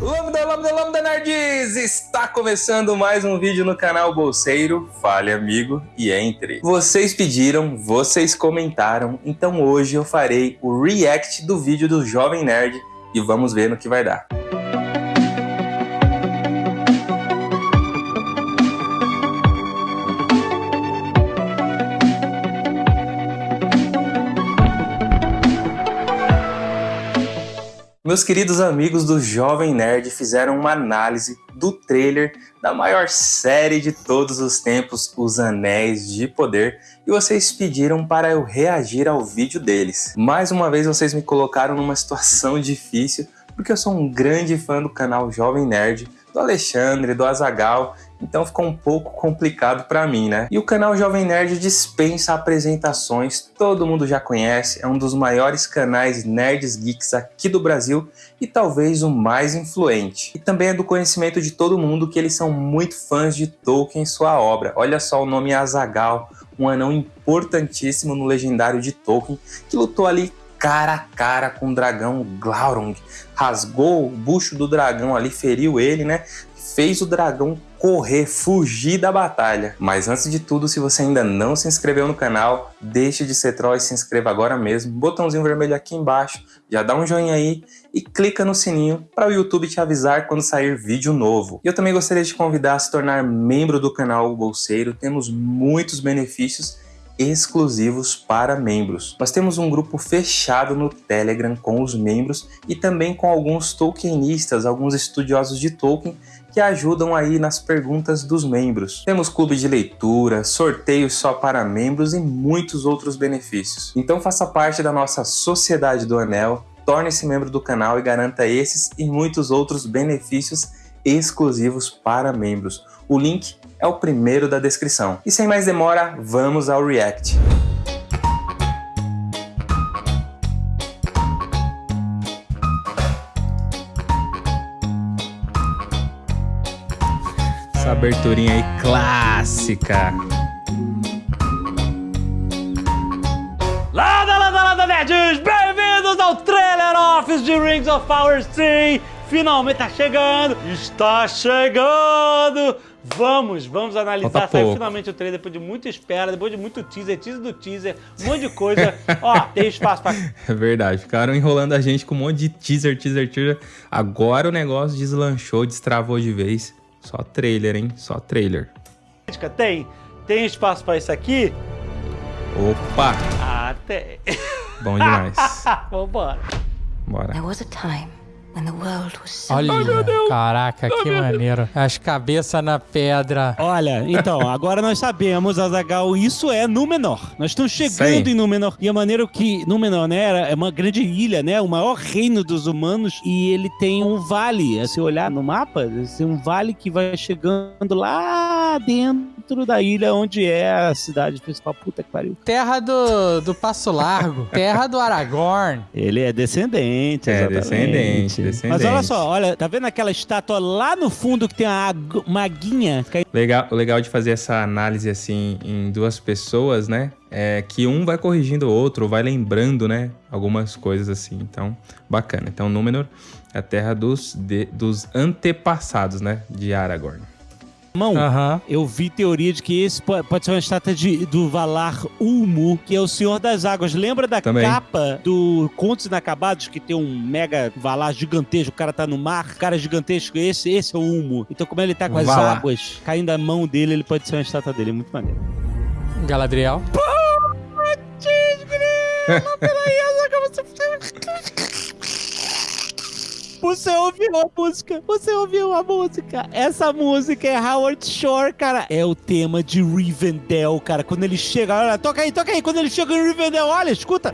Lambda, lambda, lambda nerds! Está começando mais um vídeo no canal Bolseiro. Fale amigo e entre. Vocês pediram, vocês comentaram, então hoje eu farei o react do vídeo do Jovem Nerd e vamos ver no que vai dar. Meus queridos amigos do Jovem Nerd fizeram uma análise do trailer da maior série de todos os tempos, Os Anéis de Poder, e vocês pediram para eu reagir ao vídeo deles. Mais uma vez vocês me colocaram numa situação difícil, porque eu sou um grande fã do canal Jovem Nerd, do Alexandre, do Azagal, então ficou um pouco complicado para mim, né? E o canal Jovem Nerd dispensa apresentações, todo mundo já conhece, é um dos maiores canais nerds geeks aqui do Brasil e talvez o mais influente. E também é do conhecimento de todo mundo que eles são muito fãs de Tolkien e sua obra. Olha só o nome Azagal, um anão importantíssimo no legendário de Tolkien, que lutou ali cara a cara com o dragão Glaurung. Rasgou o bucho do dragão ali, feriu ele, né? Fez o dragão correr, fugir da batalha. Mas antes de tudo, se você ainda não se inscreveu no canal, deixe de ser troll e se inscreva agora mesmo. Botãozinho vermelho aqui embaixo, já dá um joinha aí e clica no sininho para o YouTube te avisar quando sair vídeo novo. E eu também gostaria de convidar a se tornar membro do canal Bolseiro. Temos muitos benefícios exclusivos para membros. Nós temos um grupo fechado no Telegram com os membros e também com alguns tolkienistas, alguns estudiosos de Tolkien que ajudam aí nas perguntas dos membros. Temos clube de leitura, sorteios só para membros e muitos outros benefícios. Então faça parte da nossa Sociedade do Anel, torne-se membro do canal e garanta esses e muitos outros benefícios exclusivos para membros. O link é o primeiro da descrição. E sem mais demora, vamos ao React. Aberturinha aí clássica. Lada, lada, lada, nerds! Bem-vindos ao Trailer Office de Rings of Power 3! Finalmente tá chegando! Está chegando! Vamos, vamos analisar. Saiu finalmente o trailer depois de muita espera, depois de muito teaser, teaser do teaser, um monte de coisa. Ó, tem espaço pra. É verdade, ficaram enrolando a gente com um monte de teaser, teaser, teaser. Agora o negócio deslanchou, destravou de vez. Só trailer, hein? Só trailer. Tem? Tem espaço pra isso aqui? Opa! Ah, tem. Bom demais. Vambora. Bora. There was a time Olha, caraca, que maneiro. As cabeças na pedra. Olha, então, agora nós sabemos, Azagal, isso é Númenor. Nós estamos chegando Sim. em Númenor. E a maneira que Númenor, né, é uma grande ilha, né, o maior reino dos humanos. E ele tem um vale. Se olhar no mapa, tem um vale que vai chegando lá dentro da ilha onde é a cidade principal. Puta que pariu. Terra do, do Passo Largo. terra do Aragorn. Ele é descendente, É, descendente. Mas olha só, olha, tá vendo aquela estátua lá no fundo que tem uma, uma guinha? Legal, legal de fazer essa análise assim em duas pessoas, né? É que um vai corrigindo o outro, vai lembrando, né? Algumas coisas assim. Então, bacana. Então, Númenor é a terra dos, de, dos antepassados, né? De Aragorn mão, eu vi teoria de que esse pode ser uma estátua de, do Valar Ulmo, que é o Senhor das Águas. Lembra da Também. capa do Contos Inacabados, que tem um mega Valar gigantesco, o cara tá no mar, cara gigantesco, esse, esse é o Ulmo. Então como ele tá com as Valar. águas caindo da mão dele, ele pode ser uma estátua dele, muito maneiro. Galadriel. Putz, grilo, peraí, Você ouviu a música? Você ouviu a música? Essa música é Howard Shore, cara. É o tema de Rivendell, cara. Quando ele chega, olha, toca aí, toca aí. Quando ele chega em Rivendell, olha, escuta.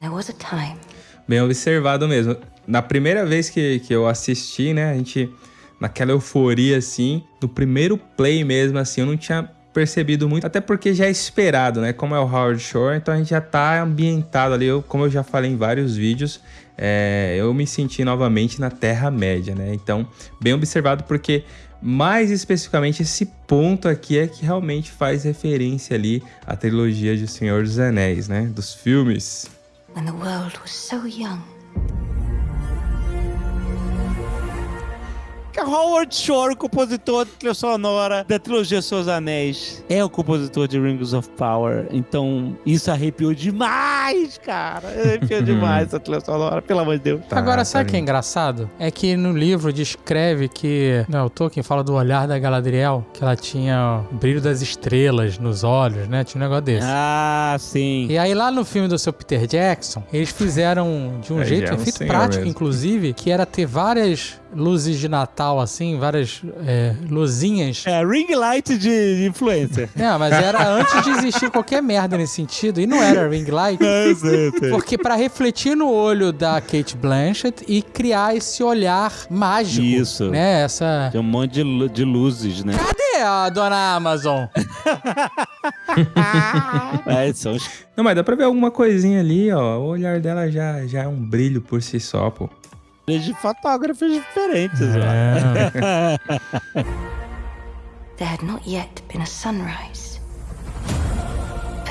There was a time. Bem observado mesmo. Na primeira vez que, que eu assisti, né, a gente naquela euforia assim, no primeiro play mesmo assim, eu não tinha percebido muito, até porque já é esperado, né? Como é o Howard Shore, então a gente já tá ambientado ali, eu, como eu já falei em vários vídeos, é, eu me senti novamente na Terra-média, né? Então, bem observado porque Mais especificamente, esse ponto aqui é que realmente faz referência ali à trilogia de Senhor dos Anéis, né? Dos filmes. Howard Shore, compositor de trilha sonora da trilogia Seus Anéis, é o compositor de Rings of Power. Então, isso arrepiou demais, cara. Arrepiou demais essa trilha sonora, pelo amor de Deus. Tá, Agora, sabe o tá que é engraçado? É que no livro descreve que. Não, o Tolkien fala do olhar da Galadriel, que ela tinha o brilho das estrelas nos olhos, né? Tinha um negócio desse. Ah, sim. E aí, lá no filme do seu Peter Jackson, eles fizeram de um é, jeito, é um efeito prático, mesmo. inclusive, que era ter várias luzes de Natal, assim, várias é, luzinhas. É, ring light de, de influencer. É, mas era antes de existir qualquer merda nesse sentido. E não era ring light. É, sei, sei. Porque para refletir no olho da Kate Blanchett e criar esse olhar mágico. Isso. Né? Essa... Tem um monte de, de luzes, né? Cadê a dona Amazon? é, são... Não, mas dá pra ver alguma coisinha ali, ó. O olhar dela já, já é um brilho por si só, pô de fotógrafos diferentes. É. There had not yet been a sunrise.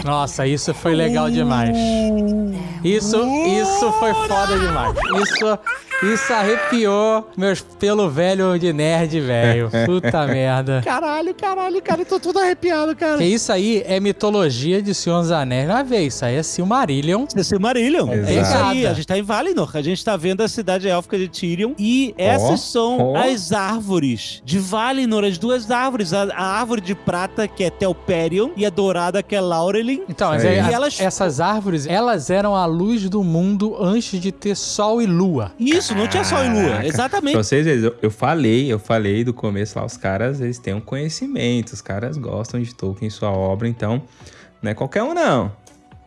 Nossa, isso foi legal demais. Isso, isso foi foda demais. Isso isso arrepiou meus pelo velho de nerd, velho. Puta merda. Caralho, caralho, cara, eu tô tudo arrepiado, cara. Que isso aí é mitologia de Senhor dos Anéis. Não é ver, isso aí é Silmarillion. É Silmarillion. Exato. É isso aí. A gente tá em Valinor. A gente tá vendo a cidade élfica de Tyrion. E essas oh, são oh. as árvores de Valinor. As duas árvores. A, a, árvore de prata, que é Telperion, e a dourada, que é Laurelin. Então, mas é, elas... essas árvores, elas eram a luz do mundo antes de ter sol e lua. Isso, não tinha sol e lua. Exatamente. Pra vocês eu, eu falei, eu falei do começo lá, os caras, eles têm um conhecimento, os caras gostam de Tolkien, sua obra, então não é qualquer um não.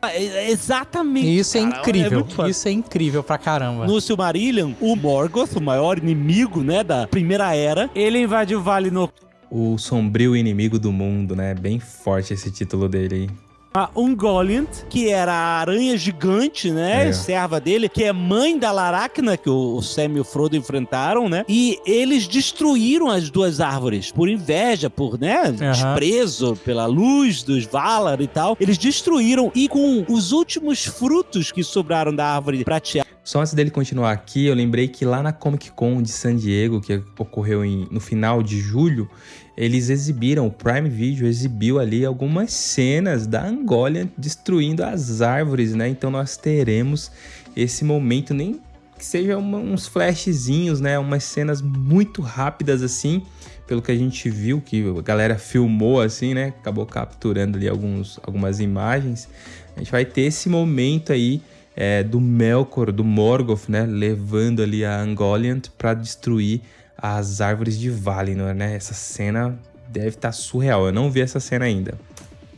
Ah, é, é exatamente. Isso é incrível. É isso é incrível pra caramba. No Silmarillion, o Morgoth, o maior inimigo, né, da primeira era, ele invadiu o Vale no o sombrio inimigo do mundo, né? Bem forte esse título dele aí a Ungoliant, que era a aranha gigante, né? É. Serva dele, que é mãe da Laracna, que o Sam e o Frodo enfrentaram, né? E eles destruíram as duas árvores por inveja, por, né? Uhum. Desprezo pela luz dos Valar e tal. Eles destruíram e com os últimos frutos que sobraram da árvore prateada. Só antes dele continuar aqui, eu lembrei que lá na Comic Con de San Diego, que ocorreu em, no final de julho, eles exibiram, o Prime Video exibiu ali algumas cenas da Angola destruindo as árvores, né? Então nós teremos esse momento, nem que seja uma, uns flashzinhos, né? Umas cenas muito rápidas assim, pelo que a gente viu, que a galera filmou assim, né? Acabou capturando ali alguns, algumas imagens. A gente vai ter esse momento aí é, do Melkor, do Morgoth, né? Levando ali a Angoliant para destruir as árvores de Valinor, né? Essa cena deve estar tá surreal. Eu não vi essa cena ainda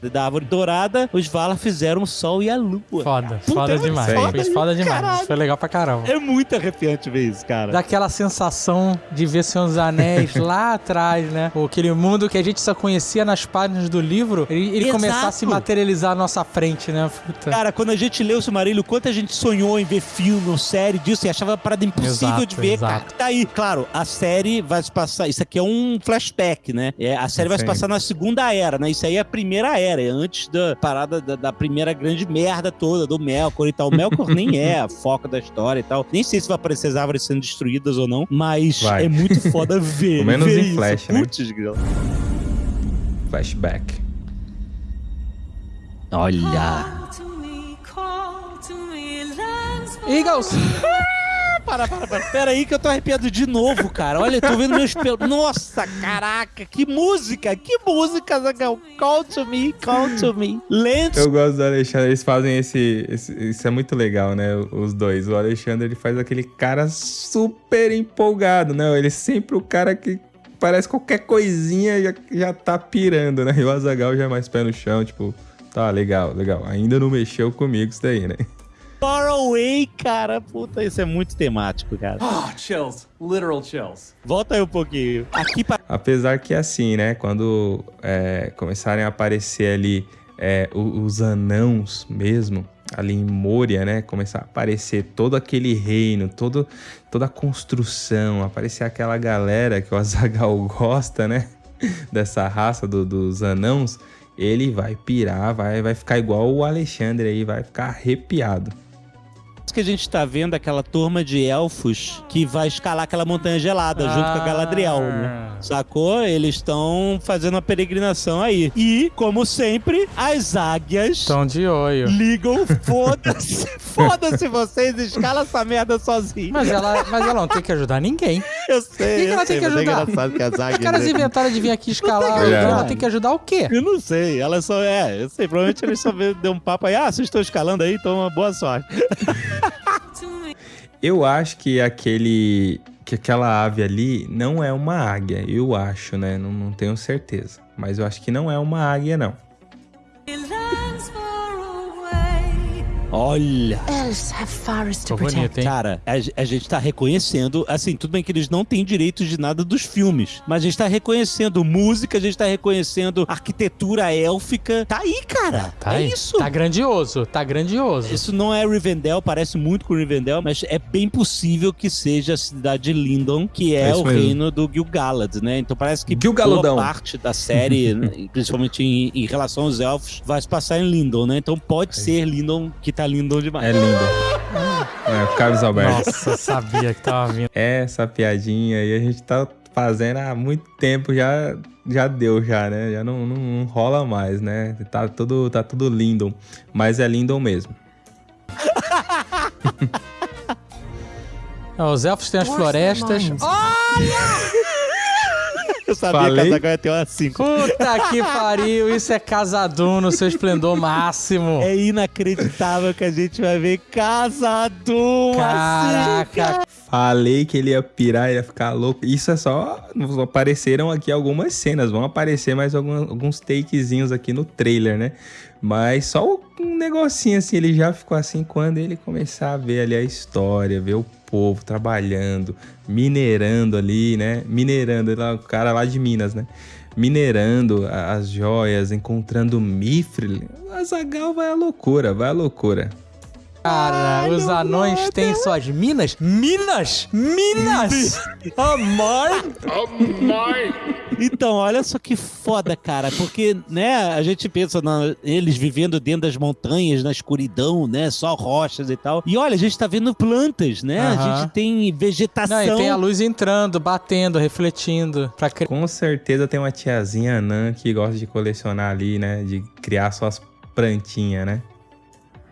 da árvore dourada, os Valar fizeram o sol e a lua. Foda, Puta, foda é demais. Foda, foda demais. Caralho. Foi legal pra caramba. É muito arrepiante ver isso, cara. Daquela sensação de ver Senhor dos Anéis lá atrás, né? Aquele mundo que a gente só conhecia nas páginas do livro, ele, ele começar a se materializar à nossa frente, né? Puta. Cara, quando a gente leu o Silmarillion, quanto a gente sonhou em ver filme ou série disso e achava a parada impossível exato, de ver, exato. cara. Tá aí, claro, a série vai se passar. Isso aqui é um flashback, né? É, a série Sim. vai se passar na segunda era, né? Isso aí é a primeira era era, é antes da parada da, da, primeira grande merda toda, do Melkor e tal. O Melkor nem é a foca da história e tal. Nem sei se vai aparecer as árvores sendo destruídas ou não, mas vai. é muito foda ver. Pelo menos ver em isso. flash, né? Flashback. Olha. Eagles! Para, para, para. Pera aí que eu tô arrepiado de novo, cara. Olha, eu tô vendo meus pelos. Nossa, caraca, que música, que música, Zagão. Call to me, call to me. Lento. Eu gosto do Alexandre, eles fazem esse, esse, Isso é muito legal, né? Os dois. O Alexandre, ele faz aquele cara super empolgado, né? Ele é sempre o cara que parece qualquer coisinha já, já tá pirando, né? E o Azagal já é mais pé no chão, tipo, tá, legal, legal. Ainda não mexeu comigo isso daí, né? Far Away, cara. Puta, isso é muito temático, cara. Oh, chills. Literal chills. Volta aí um pouquinho. Aqui pra... Apesar que assim, né? Quando é, começarem a aparecer ali é, os anãos mesmo, ali em Moria, né? Começar a aparecer todo aquele reino, todo, toda a construção, aparecer aquela galera que o Azagal gosta, né? Dessa raça do, dos anãos, ele vai pirar, vai, vai ficar igual o Alexandre aí, vai ficar arrepiado que a gente tá vendo aquela turma de elfos que vai escalar aquela montanha gelada ah. junto com a Galadriel, né? Sacou? Eles estão fazendo uma peregrinação aí. E, como sempre, as águias. Estão de olho. Ligam, foda-se. foda-se vocês, escala essa merda sozinho. Mas ela, mas ela não tem que ajudar ninguém. Eu sei. O que, que ela sei, tem que ajudar? É que as águias. Os caras inventaram de vir aqui escalar. Ela tem que ajudar o quê? Eu não sei. Ela só. É, eu sei. Provavelmente eles só deu um papo aí. Ah, vocês estão escalando aí, então uma boa sorte. Eu acho que aquele que aquela ave ali não é uma águia, eu acho, né? Não, não tenho certeza. Mas eu acho que não é uma águia, não. Olha! Elves have forests to protect. Cara, a, a, gente tá reconhecendo, assim, tudo bem que eles não têm direitos de nada dos filmes, mas a gente tá reconhecendo música, a gente tá reconhecendo arquitetura élfica. Tá aí, cara. Tá é aí. isso. Tá grandioso, tá grandioso. Isso não é Rivendell, parece muito com Rivendell, mas é bem possível que seja a cidade de Lindon, que é, é o mesmo. reino do Gil-galad, né? Então parece que boa parte da série, principalmente em, em, relação aos elfos, vai se passar em Lindon, né? Então pode é ser Lindon que tá lindo demais. É lindo. É, Carlos Alberto. Nossa, sabia que tava vindo. Essa piadinha aí a gente tá fazendo há muito tempo, já, já deu já, né? Já não, não, não rola mais, né? Tá tudo, tá tudo lindo. Mas é lindo mesmo. Os elfos têm as florestas. Olha! Eu sabia Falei? que a Zagal ia ter uma 5. Puta que pariu, isso é Casadum no seu esplendor máximo. É inacreditável que a gente vai ver Casadum Caraca. Assim, Falei que ele ia pirar, ia ficar louco. Isso é só. Apareceram aqui algumas cenas, vão aparecer mais alguns, alguns takezinhos aqui no trailer, né? Mas só um negocinho assim, ele já ficou assim quando ele começar a ver ali a história, ver o povo trabalhando, minerando ali, né? Minerando, o cara lá de Minas, né? Minerando as joias, encontrando Mifril. A Zagal vai à loucura, vai à loucura. Cara, Ai, os anões têm suas minas? Minas! Minas! Amor! Amor! Então, olha só que foda, cara, porque, né, a gente pensa na, eles vivendo dentro das montanhas, na escuridão, né, só rochas e tal. E olha, a gente tá vendo plantas, né? Uhum. A gente tem vegetação. Não, e tem a luz entrando, batendo, refletindo. Pra... Com certeza tem uma tiazinha anã que gosta de colecionar ali, né, de criar suas plantinhas, né?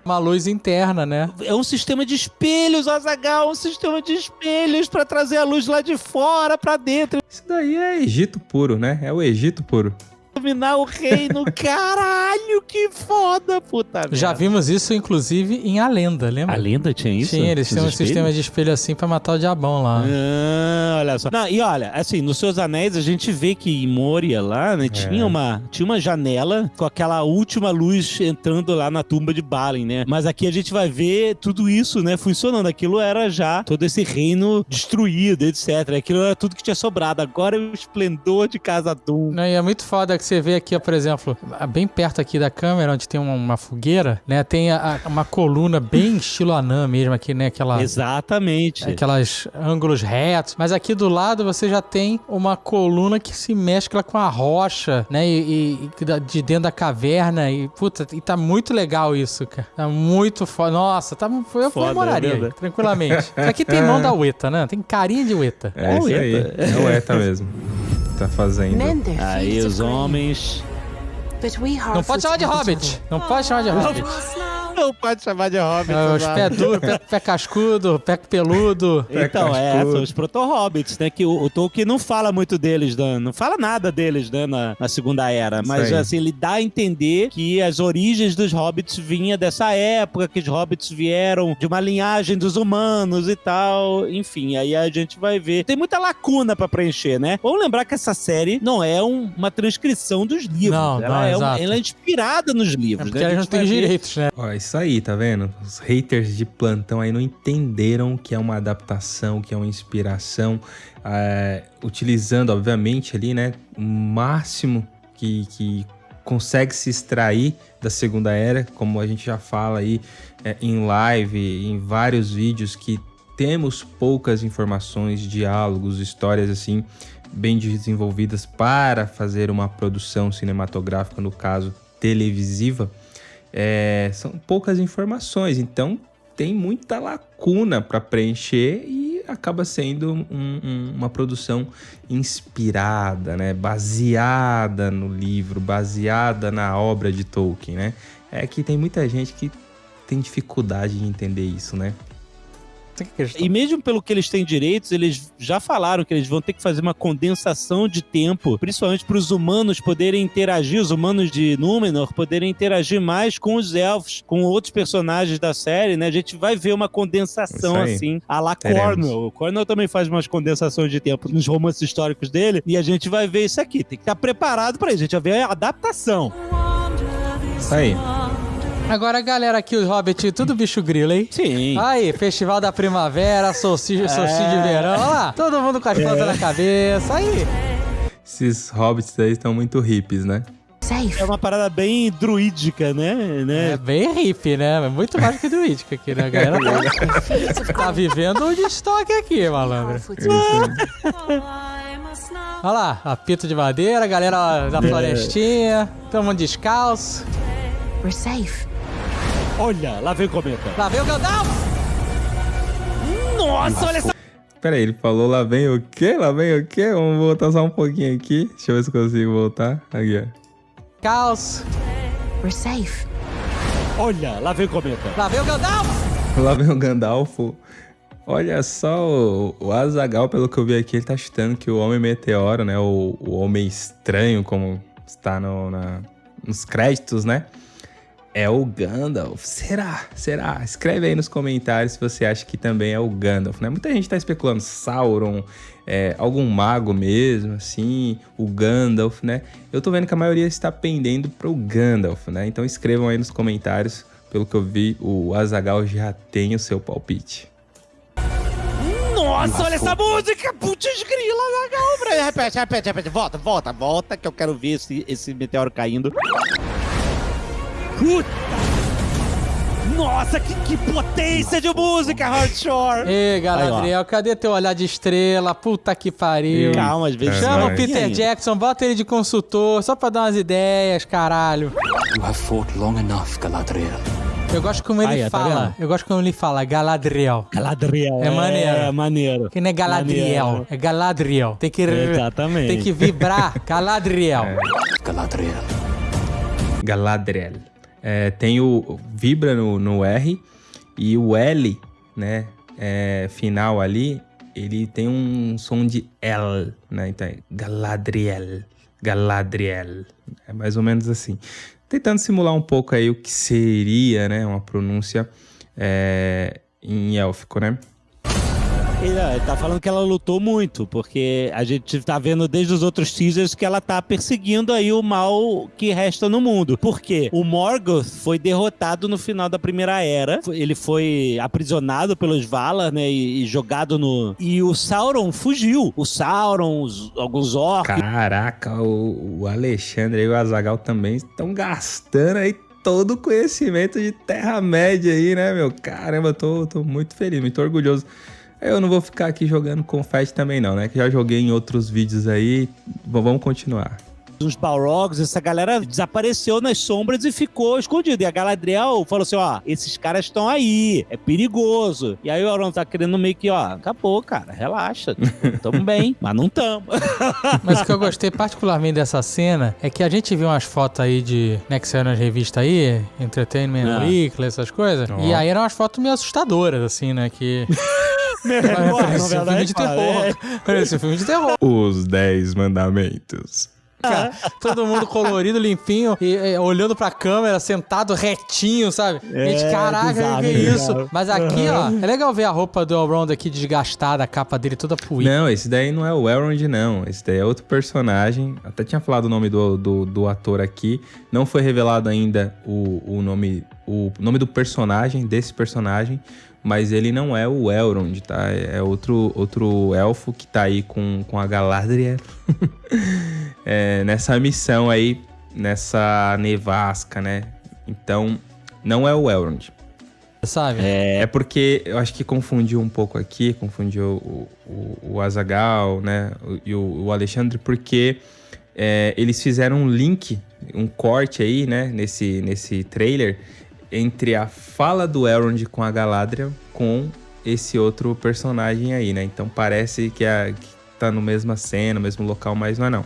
Uma luz interna, né? É um sistema de espelhos, Azagal, um sistema de espelhos para trazer a luz lá de fora para dentro. Isso daí é Egito puro, né? É o Egito puro dominar o reino. Caralho, que foda, puta merda. Já vimos isso, inclusive, em A Lenda, lembra? A Lenda tinha isso? Tinha, eles tinham um sistema de espelho assim pra matar o diabão lá. Ah, olha só. Não, e olha, assim, nos Seus Anéis a gente vê que em Moria lá, né, é. tinha, uma, tinha uma janela com aquela última luz entrando lá na tumba de Balin, né? Mas aqui a gente vai ver tudo isso, né, funcionando. Aquilo era já todo esse reino destruído, etc. Aquilo era tudo que tinha sobrado. Agora é o esplendor de Casa Doom. Não, e é muito foda que você vê aqui, ó, por exemplo, bem perto aqui da câmera, onde tem uma, uma fogueira, né? Tem a, a, uma coluna bem estilo anã mesmo aqui, né? Aquela, Exatamente. Aquelas ângulos retos. Mas aqui do lado você já tem uma coluna que se mescla com a rocha, né? E, e de dentro da caverna. E, puta, e tá muito legal isso, cara. Tá muito foda. Nossa, tá, eu foda, moraria é tranquilamente. Isso aqui tem mão da Ueta, né? Tem carinha de Ueta. É, é isso aí. É Ueta mesmo tá fazendo. Aí os homens. Não pode chamar de Hobbit. Não pode chamar de Hobbit. Não pode chamar de hobbit. É, os pé duro, pé, pé, cascudo, pé peludo. Então, é, são os proto-hobbits, né? Que o, o, Tolkien não fala muito deles, né, não fala nada deles, né? Na, na Segunda Era. Mas, assim, ele dá a entender que as origens dos hobbits vinham dessa época, que os hobbits vieram de uma linhagem dos humanos e tal. Enfim, aí a gente vai ver. Tem muita lacuna pra preencher, né? Vamos lembrar que essa série não é um, uma transcrição dos livros. Não, ela, não, é um, ela é inspirada nos livros. É porque né? ela não tem direitos, né? Ó, isso aí, tá vendo? Os haters de plantão aí não entenderam que é uma adaptação, que é uma inspiração, é, utilizando, obviamente, ali, né, o máximo que, que consegue se extrair da Segunda Era, como a gente já fala aí é, em live, em vários vídeos que temos poucas informações, diálogos, histórias assim bem desenvolvidas para fazer uma produção cinematográfica, no caso televisiva, é, são poucas informações. Então tem muita lacuna para preencher e acaba sendo um, um, uma produção inspirada, né? baseada no livro, baseada na obra de Tolkien. Né? É que tem muita gente que tem dificuldade de entender isso, né? E mesmo pelo que eles têm direitos, eles já falaram que eles vão ter que fazer uma condensação de tempo, principalmente para os humanos poderem interagir, os humanos de Númenor poderem interagir mais com os elfos, com outros personagens da série, né? A gente vai ver uma condensação assim, a la Cornwell. O Cornwell também faz umas condensações de tempo nos romances históricos dele, e a gente vai ver isso aqui. Tem que estar preparado para isso. A gente vai ver a adaptação. Isso aí. Agora, galera aqui, o Hobbit, tudo bicho grilo, hein? Sim. Aí, Festival da Primavera, solstício, é. solstício de verão. Olha lá, todo mundo com as plantas é. na cabeça. Aí. Esses hobbits aí estão muito hippies, né? É uma parada bem druídica, né? né? É bem hippie, né? Muito mais que druídica aqui, né? A galera tá, tá vivendo o destoque aqui, malandro. Olha lá, apito de madeira, galera da é. florestinha, todo mundo descalço. We're safe. Olha, lá vem o cometa. Lá vem o Gandalf! Nossa, olha essa... Pera aí, ele falou lá vem o quê? Lá vem o quê? Vamos voltar só um pouquinho aqui. Deixa eu ver se consigo voltar. Aqui, ó. Caos. We're safe. Olha, lá vem o cometa. Lá vem o Gandalf! Lá vem o Gandalf. Olha só, o, o Azagal, pelo que eu vi aqui, ele tá chutando que o Homem Meteoro, né? O, o Homem Estranho, como está no, na, nos créditos, né? É o Gandalf. Será? Será? Escreve aí nos comentários se você acha que também é o Gandalf, né? Muita gente tá especulando Sauron, é, algum mago mesmo, assim, o Gandalf, né? Eu tô vendo que a maioria está pendendo pro Gandalf, né? Então escrevam aí nos comentários. Pelo que eu vi, o Azagal já tem o seu palpite. Nossa, olha essa música! Putz, grila, Azagal! Repete, repete, repete. Volta, volta, volta, que eu quero ver esse, esse meteoro caindo. Puta! Nossa, que, que potência de música, Hardshore! Ei, Galadriel, cadê teu olhar de estrela? Puta que pariu. Calma, às vezes. Chama o Peter Jackson, bota ele de consultor, só pra dar umas ideias, caralho. You have fought long enough, Galadriel. Eu gosto como ele Aí, tá fala. Tá eu gosto como ele fala, Galadriel. Galadriel. É, é maneiro. É maneiro. Que não é Galadriel, maneiro. é Galadriel. Tem que, Exatamente. Tem que vibrar. Galadriel. É. Galadriel. Galadriel. É, tem o vibra no, no R e o L, né, é, final ali, ele tem um som de L, né? Então é Galadriel, Galadriel. É mais ou menos assim. Tentando simular um pouco aí o que seria, né, uma pronúncia é, em élfico, né? Ele, tá falando que ela lutou muito, porque a gente tá vendo desde os outros teasers que ela tá perseguindo aí o mal que resta no mundo. Por quê? O Morgoth foi derrotado no final da Primeira Era. Ele foi aprisionado pelos Valar, né? E, e jogado no. E o Sauron fugiu. O Sauron, os, alguns orcs. Caraca, o, o Alexandre e o Azagal também estão gastando aí todo o conhecimento de Terra-média aí, né, meu? Caramba, eu tô, tô muito feliz, muito orgulhoso eu não vou ficar aqui jogando confete também não, né? Que já joguei em outros vídeos aí. Vamos continuar uns Balrogs, essa galera desapareceu nas sombras e ficou escondido. E a Galadriel falou assim: ó, esses caras estão aí, é perigoso. E aí o Auron tá querendo meio que, ó, acabou, cara, relaxa. Tamo bem, mas não tamo. mas o que eu gostei particularmente dessa cena é que a gente viu umas fotos aí de, né, que saiu nas revistas aí, Entertainment ah. Weekly, essas coisas. Oh. E aí eram umas fotos meio assustadoras, assim, né, que... Parece um filme de terror. É. Parece um filme de terror. Os Dez Mandamentos. Cara, todo mundo colorido, limpinho, e, e, olhando pra câmera, sentado retinho, sabe? É, Gente, caraca, bizarro, que é isso? Mas aqui, uhum. ó, é legal ver a roupa do Elrond aqui desgastada, a capa dele toda puída. Não, esse daí não é o Elrond, não. Esse daí é outro personagem. Até tinha falado o nome do, do, do ator aqui. Não foi revelado ainda o, o nome o nome do personagem, desse personagem, mas ele não é o Elrond, tá? É outro, outro elfo que tá aí com, com a Galadriel é, nessa missão aí nessa nevasca, né? Então, não é o Elrond. Sabe? É, é porque eu acho que confundiu um pouco aqui, confundiu o, o, o Azagal, né? E o, o Alexandre, porque é, eles fizeram um link, um corte aí, né? Nesse, nesse trailer, entre a fala do Elrond com a Galadriel com esse outro personagem aí, né? Então parece que, a, que tá no mesma cena, no mesmo local, mas não é não.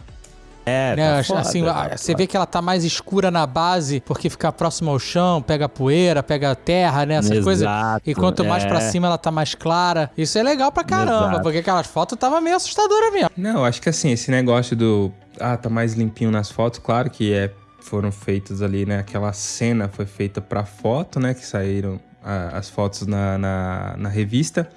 É, né, tá foda, assim, tá você vê que ela tá mais escura na base porque fica próximo ao chão, pega poeira, pega terra, né? Essa coisa. E quanto mais é. pra cima ela tá mais clara. Isso é legal pra caramba, Exato. porque aquelas fotos tava meio assustadoras mesmo. Não, acho que assim, esse negócio do. Ah, tá mais limpinho nas fotos, claro que é. Foram feitos ali, né? Aquela cena foi feita pra foto, né? Que saíram a, as fotos na, na, na revista.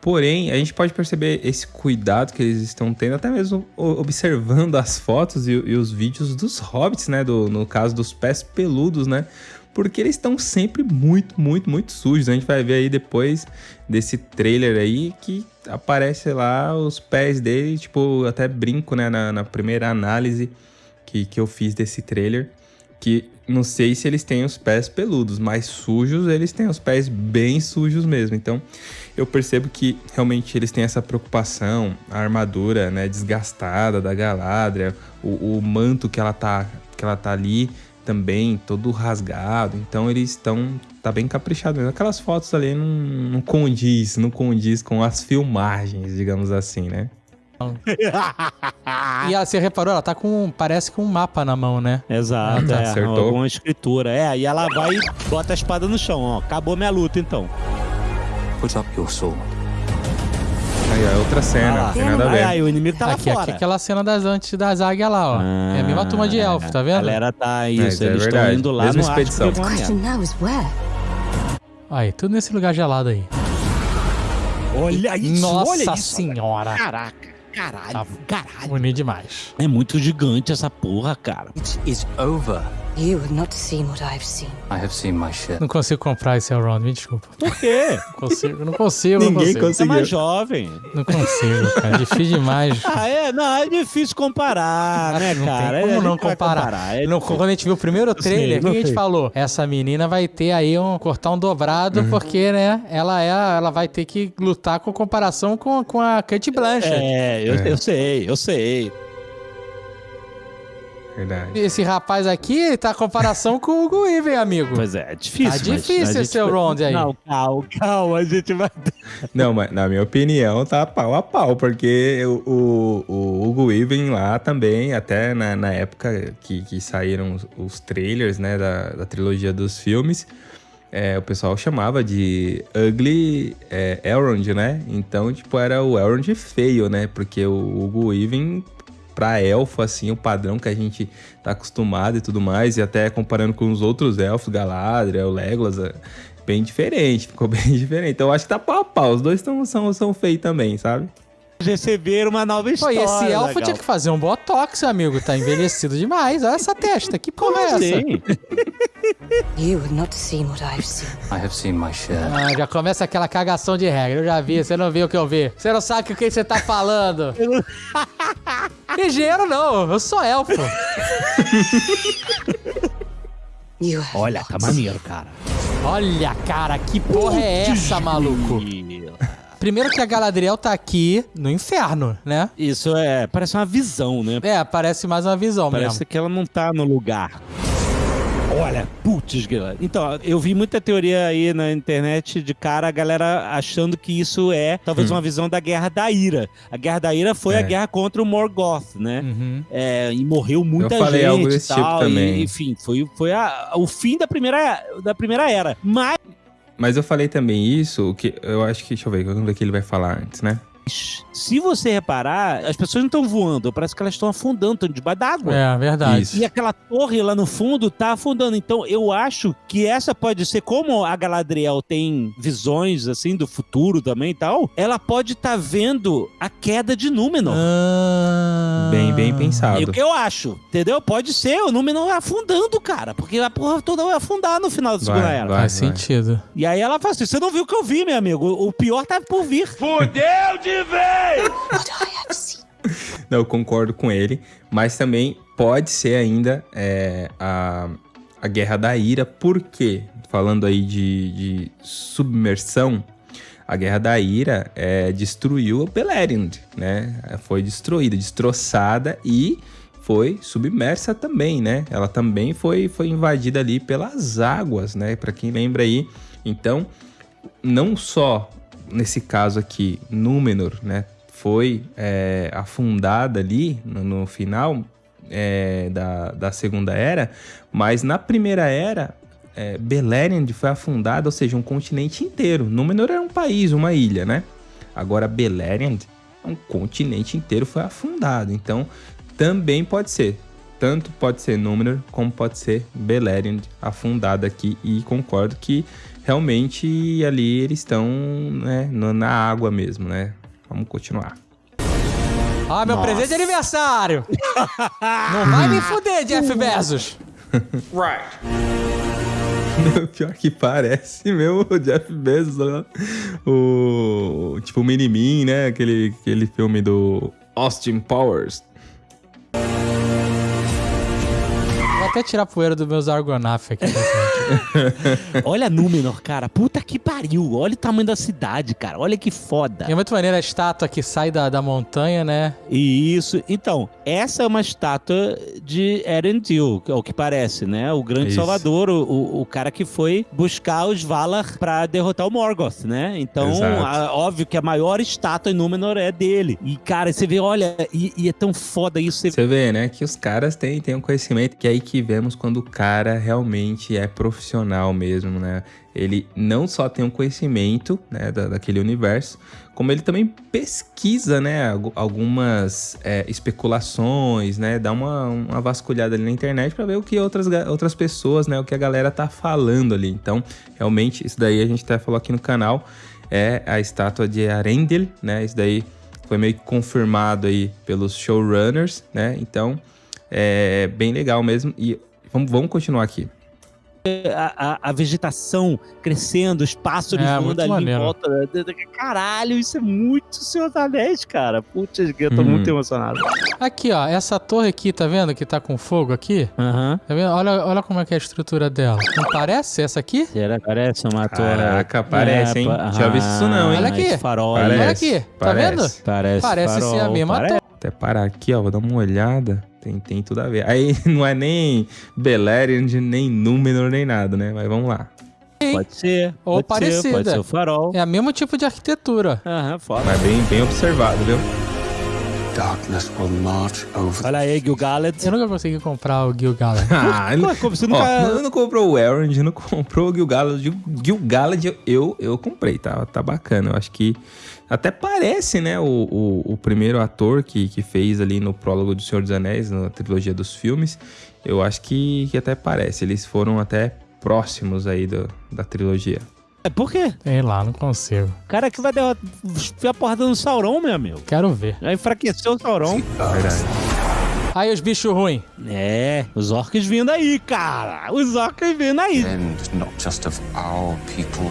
Porém, a gente pode perceber esse cuidado que eles estão tendo, até mesmo observando as fotos e, e os vídeos dos hobbits, né? Do, no caso dos pés peludos, né? Porque eles estão sempre muito, muito, muito sujos. A gente vai ver aí depois desse trailer aí que aparece lá os pés dele, tipo, até brinco, né? Na, na primeira análise que, que eu fiz desse trailer. Que não sei se eles têm os pés peludos, mas sujos eles têm os pés bem sujos mesmo. Então eu percebo que realmente eles têm essa preocupação, a armadura, né, desgastada da Galadriel, o, o manto que ela tá que ela tá ali também todo rasgado. Então eles estão tá bem caprichado mesmo. Aquelas fotos ali não, não condiz, não condiz com as filmagens, digamos assim, né? E ela, você reparou, ela tá com, parece com um mapa na mão, né? Exato, é, acertou. Alguma escritura. É, e ela vai e bota a espada no chão, ó. Acabou minha luta, então. Put up your sword. Aí, ó, é outra cena, ah, tem nada a ver. Aí, o inimigo tá lá aqui, fora. Aqui é aquela cena das antes das águias lá, ó. Ah, é a mesma turma de elfo, tá vendo? A galera tá isso, é, eles estão é indo lá Mesma no expedição. Aí, tudo nesse lugar gelado aí. Olha isso, Nossa olha isso, senhora. Caraca. Caralho, tá caralho. Bonito demais. É muito gigante essa porra, cara. It is over. You have not seen what I've seen. I have seen my share. Não consigo comprar esse Elrond, me desculpa. Por quê? Não consigo, não consigo. Ninguém não consigo. conseguiu. É mais jovem. Não consigo, cara. É difícil demais. ah, é? Não, é difícil comparar, né, não cara? como é, não comparar? comparar. É não, quando a gente viu o primeiro trailer, o que a gente falou? Essa menina vai ter aí um cortar um dobrado, uhum. porque, né, ela é, ela vai ter que lutar com comparação com, com a Kate Blanchett. É, eu, é. eu sei, eu sei. Verdade. Esse rapaz aqui tá comparação com o Hugo Even, amigo. Pois é, é difícil. Tá difícil esse seu round aí. Não, calma, calma, a gente vai. Não, mas na minha opinião tá pau a pau, porque o, o, o Hugo Even lá também, até na, na época que, que saíram os, os trailers, né, da, da trilogia dos filmes. É, o pessoal chamava de Ugly é, Elrond, né? Então, tipo, era o Elrond feio, né? Porque o Hugo Even pra elfo, assim, o padrão que a gente tá acostumado e tudo mais, e até comparando com os outros elfos, Galadriel, Legolas, é bem diferente, ficou bem diferente. Então eu acho que tá pau a pau, os dois tão, são, são feios também, sabe? receber uma nova história. Pô, e esse elfo legal. tinha que fazer um botox, amigo. Tá envelhecido demais. Olha essa testa. Que porra é essa? You have not seen what I've seen. I have seen my share. Ah, já começa aquela cagação de regra. Eu já vi, você não viu o que eu vi. Você não sabe o que você tá falando. Engenheiro não, eu sou elfo. Olha, tá maneiro, cara. Olha, cara, que porra é essa, maluco? Primeiro que a Galadriel tá aqui no inferno, né? Isso é, parece uma visão, né? É, parece mais uma visão parece mesmo. Parece que ela não tá no lugar. Olha, putz, então, eu vi muita teoria aí na internet de cara, a galera achando que isso é talvez hum. uma visão da Guerra da Ira. A Guerra da Ira foi é. a guerra contra o Morgoth, né? Uhum. É, e morreu muita eu falei gente algo desse tipo tal. Tipo também. E, enfim, foi, foi a, o fim da primeira, da primeira era. Mas mas eu falei também isso, que eu acho que. Deixa eu ver, vamos ver o que ele vai falar antes, né? Se você reparar, as pessoas não estão voando, parece que elas estão afundando, estão debaixo d'água. É, verdade. Isso. E aquela torre lá no fundo tá afundando. Então eu acho que essa pode ser, como a Galadriel tem visões assim do futuro também e tal, ela pode estar tá vendo a queda de Númenor. Ah... Bem, bem pensado. Eu, eu acho, entendeu? Pode ser o Númenor afundando, cara, porque a porra toda vai afundar no final da segunda vai, era. Vai, Faz vai. sentido. E aí ela fala assim: você não viu o que eu vi, meu amigo? O pior tá por vir. Fudeu de Não, eu concordo com ele. Mas também pode ser ainda é, a, a Guerra da Ira. Por quê? Falando aí de, de submersão, a Guerra da Ira é, destruiu Beleriand, né? Foi destruída, destroçada e foi submersa também, né? Ela também foi, foi invadida ali pelas águas, né? Para quem lembra aí. Então, não só nesse caso aqui, Númenor, né? Foi é, afundada ali no, no final é, da, da Segunda Era, mas na Primeira Era, é, Beleriand foi afundada, ou seja, um continente inteiro. Númenor era um país, uma ilha, né? Agora Beleriand, um continente inteiro foi afundado. Então, também pode ser. Tanto pode ser Númenor, como pode ser Beleriand afundada aqui. E concordo que realmente ali eles estão né, na água mesmo, né? Vamos continuar. Ah, meu Nossa. presente de aniversário! Não vai me fuder, Jeff Bezos! right. Pior que parece mesmo o Jeff Bezos, né? o tipo o Minimin, né? Aquele, aquele filme do Austin Powers. até tirar a poeira dos meus Argonaf aqui. Olha Númenor, cara. Puta que pariu. Olha o tamanho da cidade, cara. Olha que foda. é muito maneira a estátua que sai da, da montanha, né? Isso. Então, essa é uma estátua de Erendil, é o que parece, né? O grande Isso. salvador, o, o, cara que foi buscar os Valar pra derrotar o Morgoth, né? Então, a, óbvio que a maior estátua em Númenor é dele. E, cara, você vê, olha, e, e é tão foda isso. Você vê, né? Que os caras têm, têm um conhecimento que é aí que vemos quando o cara realmente é profissional mesmo, né? Ele não só tem um conhecimento né, da, daquele universo, como ele também pesquisa, né, algumas é, especulações, né, dá uma, uma vasculhada ali na internet para ver o que outras, outras pessoas, né, o que a galera tá falando ali. Então, realmente, isso daí a gente até falou aqui no canal, é a estátua de Arendelle, né, isso daí foi meio que confirmado aí pelos showrunners, né, então é bem legal mesmo. E vamos, vamos continuar aqui. A, a, a, vegetação crescendo, os pássaros é, voando ali maneiro. em volta. Caralho, isso é muito Senhor dos Anéis, cara. Putz, eu tô uhum. muito emocionado. Aqui, ó, essa torre aqui, tá vendo que tá com fogo aqui? Uhum. Tá vendo? Olha, olha como é que é a estrutura dela. Não parece essa aqui? Será parece uma torre? Caraca, parece, hein? É, Já vi isso não, hein? Olha aqui. Farol, parece, olha aqui, tá parece. vendo? Parece, parece farol, ser a mesma parece. torre. Até parar aqui, ó, vou dar uma olhada. Tem, tem tudo a ver. Aí não é nem Beleriand, nem Númenor, nem nada, né? Mas vamos lá. Pode ser. Ou pode parecida. Ser, pode ser o farol. É o mesmo tipo de arquitetura. Aham, foda. Mas bem, bem observado, viu? Darkness will march over Olha aí, Gil-galad. Eu nunca consegui comprar o Gil-galad. ah, não, você nunca... Ó, não, não comprou o Elrond, não comprou o Gil-galad. Gil-galad eu, eu comprei, tá, tá bacana. Eu acho que até parece, né, o, o, o, primeiro ator que, que fez ali no prólogo do Senhor dos Anéis, na trilogia dos filmes. Eu acho que, que até parece. Eles foram até próximos aí do, da trilogia. É por quê? Sei lá, não consigo. Cara que vai derrotar a porta do Sauron, meu amigo. Quero ver. Já enfraqueceu o Sauron. Verdade. Aí os bichos ruins. É, os orcs vindo aí, cara. Os orcs vindo aí. And not just of our people.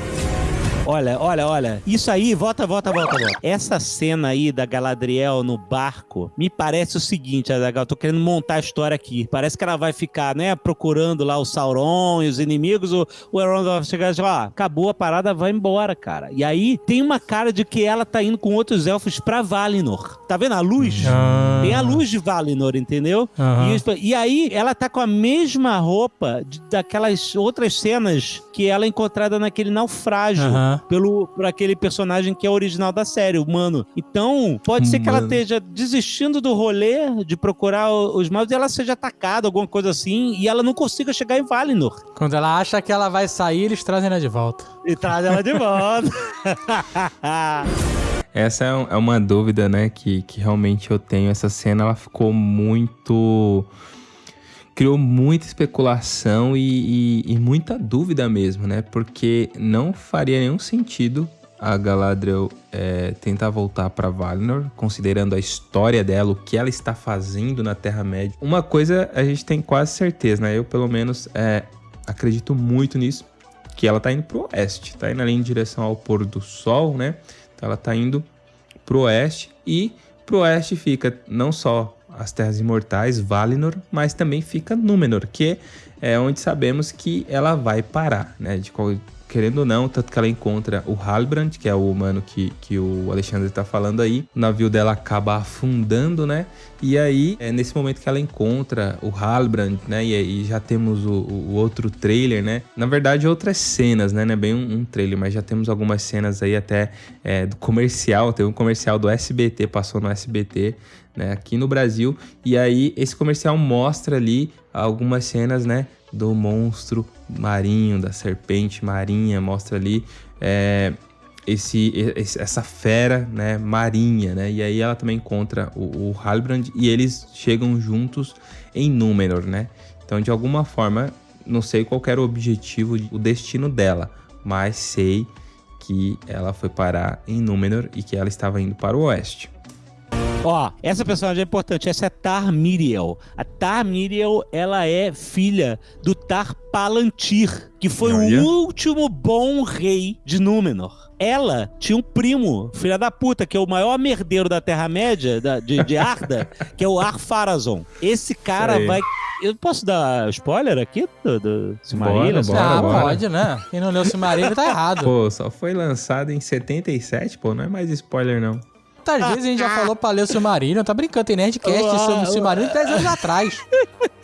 Olha, olha, olha. Isso aí, volta, volta, volta, volta. Essa cena aí da Galadriel no barco me parece o seguinte, Adagal. Tô querendo montar a história aqui. Parece que ela vai ficar, né, procurando lá o Sauron e os inimigos. O, o Elrond vai chegar e dizer, ó, acabou a parada, vai embora, cara. E aí tem uma cara de que ela tá indo com outros elfos pra Valinor. Tá vendo a luz? Ah. Tem a luz de Valinor, entendeu? Uhum. E, e, aí ela tá com a mesma roupa de, daquelas outras cenas que ela é encontrada naquele naufrágio. Uhum pelo por aquele personagem que é original da série, humano. Então, pode ser que ela esteja desistindo do rolê de procurar os maus e ela seja atacada, alguma coisa assim, e ela não consiga chegar em Valinor. Quando ela acha que ela vai sair, eles trazem ela de volta. E trazem ela de volta. Essa é, é uma dúvida, né, que, que realmente eu tenho. Essa cena, ela ficou muito criou muita especulação e, e, e, muita dúvida mesmo, né? Porque não faria nenhum sentido a Galadriel é, tentar voltar para Valinor, considerando a história dela, o que ela está fazendo na Terra-média. Uma coisa a gente tem quase certeza, né? Eu, pelo menos, é, acredito muito nisso, que ela tá indo pro oeste, tá indo ali em direção ao pôr do sol, né? Então ela tá indo pro oeste e pro oeste fica não só as Terras Imortais, Valinor, mas também fica Númenor, que é onde sabemos que ela vai parar, né? De qual, querendo ou não, tanto que ela encontra o Halbrand, que é o humano que, que o Alexandre está falando aí. O navio dela acaba afundando, né? E aí, é nesse momento que ela encontra o Halbrand, né? E aí já temos o, o outro trailer, né? Na verdade, outras cenas, né? Não é bem um, um trailer, mas já temos algumas cenas aí até é, do comercial. Tem um comercial do SBT, passou no SBT, né? Aqui no Brasil. E aí, esse comercial mostra ali algumas cenas, né? Do monstro marinho, da serpente marinha, mostra ali é, esse, essa fera né, marinha, né? E aí ela também encontra o, o Halbrand e eles chegam juntos em Númenor, né? Então, de alguma forma, não sei qual era o objetivo, o destino dela, mas sei que ela foi parar em Númenor e que ela estava indo para o oeste. Ó, essa personagem é importante. Essa é Tar Miriel. A Tar Miriel, ela é filha do Tar Palantir, que foi Olha. o último bom rei de Númenor. Ela tinha um primo, filha da puta, que é o maior merdeiro da Terra-média, de, de Arda, que é o Ar-Pharazôn. Esse cara vai eu posso dar spoiler aqui do, do Silmarillion? Bora, bora, ah, bora. pode, né? Quem não leu o Silmarillion tá errado. Pô, só foi lançado em 77, pô, não é mais spoiler não. Quantas vezes a gente já falou pra ler o Silmarillion? Tá brincando, tem Nerdcast sobre o Silmarillion 10 anos atrás.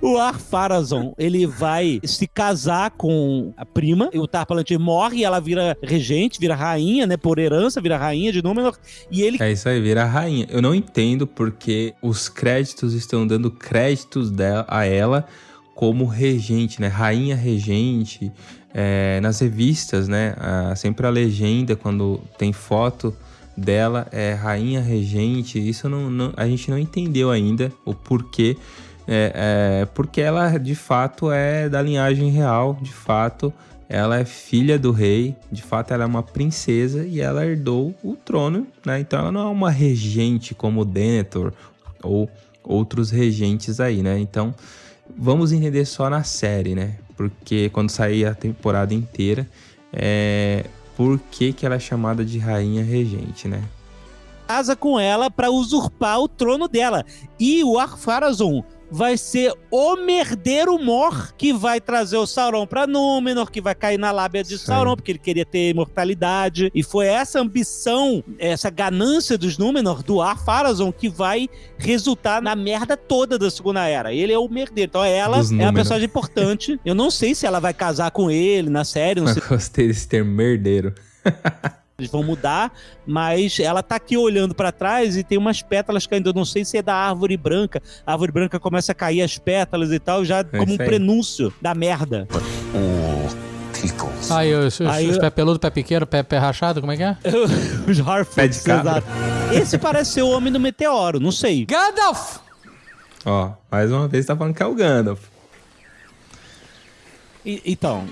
O Ar-Pharazôn, ele vai se casar com a prima, e o Tar Palantir morre e ela vira regente, vira rainha, né, por herança, vira rainha de Númenor, e ele... É isso aí, vira rainha. Eu não entendo porque os créditos estão dando créditos dela, a ela como regente, né, rainha regente, é, nas revistas, né, a, sempre a legenda, quando tem foto dela é rainha regente. Isso não, não, a gente não entendeu ainda o porquê. É, é, porque ela de fato é da linhagem real, de fato ela é filha do rei, de fato ela é uma princesa e ela herdou o trono, né? Então ela não é uma regente como Denethor ou outros regentes aí, né? Então vamos entender só na série, né? Porque quando sair a temporada inteira, é, por que, que ela é chamada de rainha regente, né? Casa com ela para usurpar o trono dela. E o Ar-Pharazôn vai ser o merdeiro Mor que vai trazer o Sauron pra Númenor, que vai cair na lábia de Sim. Sauron, porque ele queria ter imortalidade. E foi essa ambição, essa ganância dos Númenor, do Ar-Pharazôn, que vai resultar na merda toda da Segunda Era. Ele é o merdeiro. Então ela é a personagem importante. Eu não sei se ela vai casar com ele na série. Não sei. Eu gostei desse termo merdeiro. eles vão mudar, mas ela tá aqui olhando para trás e tem umas pétalas caindo. Eu não sei se é da árvore branca. A árvore branca começa a cair as pétalas e tal, já é como um prenúncio da merda. Aí, os, os, Aí, os pé peludo, pé pequeno, pé, pé rachado, como é que é? os Harfoots, exato. Esse parece ser o Homem do Meteoro, não sei. Gandalf! Ó, mais uma vez tá falando que é o Gandalf. E, então...